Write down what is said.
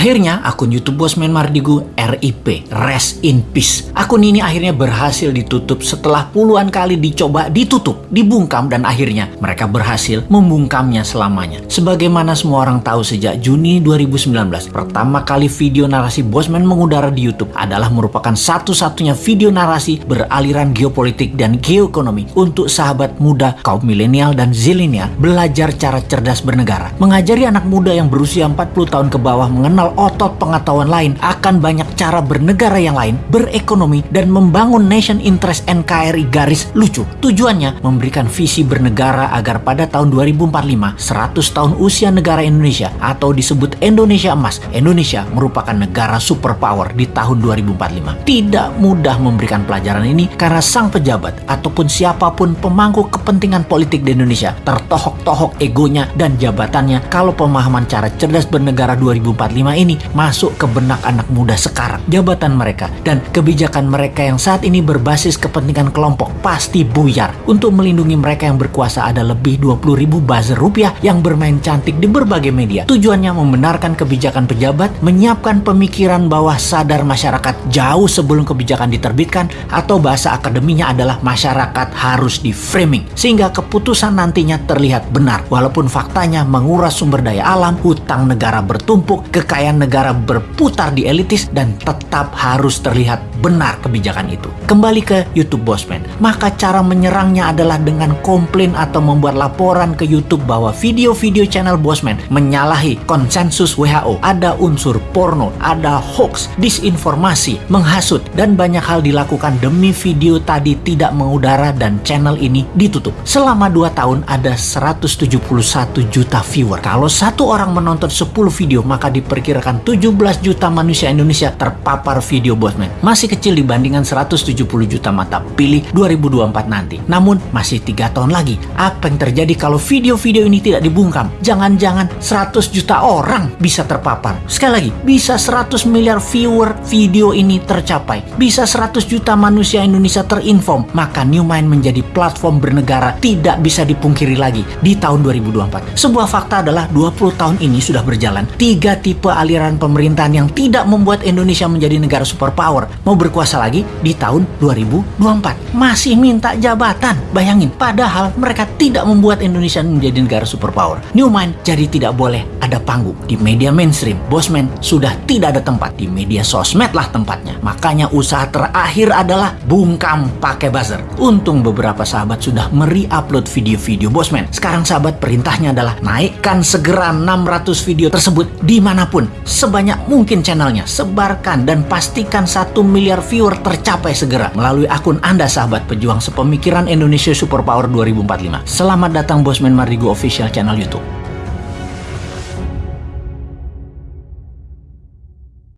Akhirnya, akun YouTube Bosman Mardigu RIP, Rest in Peace. Akun ini akhirnya berhasil ditutup setelah puluhan kali dicoba ditutup, dibungkam, dan akhirnya mereka berhasil membungkamnya selamanya. Sebagaimana semua orang tahu sejak Juni 2019, pertama kali video narasi Bosman mengudara di YouTube adalah merupakan satu-satunya video narasi beraliran geopolitik dan geoekonomi untuk sahabat muda kaum milenial dan zilenial belajar cara cerdas bernegara. Mengajari anak muda yang berusia 40 tahun ke bawah mengenal otot pengetahuan lain akan banyak cara bernegara yang lain, berekonomi, dan membangun nation interest NKRI garis lucu. Tujuannya memberikan visi bernegara agar pada tahun 2045, 100 tahun usia negara Indonesia atau disebut Indonesia Emas, Indonesia merupakan negara superpower di tahun 2045. Tidak mudah memberikan pelajaran ini karena sang pejabat ataupun siapa pun pemangku kepentingan politik di Indonesia tertohok-tohok egonya dan jabatannya kalau pemahaman cara cerdas bernegara 2045 ini masuk ke benak anak muda sekarang. Jabatan mereka dan kebijakan mereka yang saat ini berbasis kepentingan kelompok pasti buyar. Untuk melindungi mereka yang berkuasa ada lebih 20 ribu buzzer rupiah yang bermain cantik di berbagai media. Tujuannya membenarkan kebijakan pejabat, menyiapkan pemikiran bawah sadar masyarakat jauh sebelum kebijakan diterbitkan atau bahasa akademinya adalah masyarakat harus di framing sehingga keputusan nantinya terlihat benar walaupun faktanya menguras sumber daya alam, hutang negara bertumpuk, kekayaan negara berputar di elitis dan tetap harus terlihat benar kebijakan itu. Kembali ke YouTube Bosman, maka cara menyerangnya adalah dengan komplain atau membuat laporan ke YouTube bahwa video-video channel Bosman menyalahi konsensus WHO, ada unsur porno, ada hoax, disinformasi, menghasut, dan banyak hal dilakukan demi video tadi tidak mengudara dan channel ini ditutup. Selama 2 tahun ada 171 juta viewer. Kalau satu orang menonton 10 video, maka diperkirakan 17 juta manusia Indonesia terpapar video Bosman. Masih kecil dibandingkan 170 juta mata pilih 2024 nanti. Namun masih tiga tahun lagi. Apa yang terjadi kalau video-video ini tidak dibungkam? Jangan-jangan 100 juta orang bisa terpapar. Sekali lagi, bisa 100 miliar viewer video ini tercapai. Bisa 100 juta manusia Indonesia terinform. Maka New Mind menjadi platform bernegara tidak bisa dipungkiri lagi di tahun 2024. Sebuah fakta adalah 20 tahun ini sudah berjalan. Tiga tipe aliran pemerintahan yang tidak membuat Indonesia menjadi negara superpower. Mau berkuasa lagi di tahun 2024. Masih minta jabatan. Bayangin, padahal mereka tidak membuat Indonesia menjadi negara superpower. New Mind jadi tidak boleh ada panggung. Di media mainstream, Bosman sudah tidak ada tempat. Di media sosmed lah tempatnya. Makanya usaha terakhir adalah bungkam pakai buzzer. Untung beberapa sahabat sudah meri-upload video-video Bosman. Sekarang sahabat perintahnya adalah naikkan segera 600 video tersebut di mana pun. Sebanyak mungkin channelnya. Sebarkan dan pastikan satu miliar viewer tercapai segera melalui akun Anda sahabat pejuang sepemikiran Indonesia Superpower 2045. Selamat datang Bosman Mardigo Official Channel YouTube.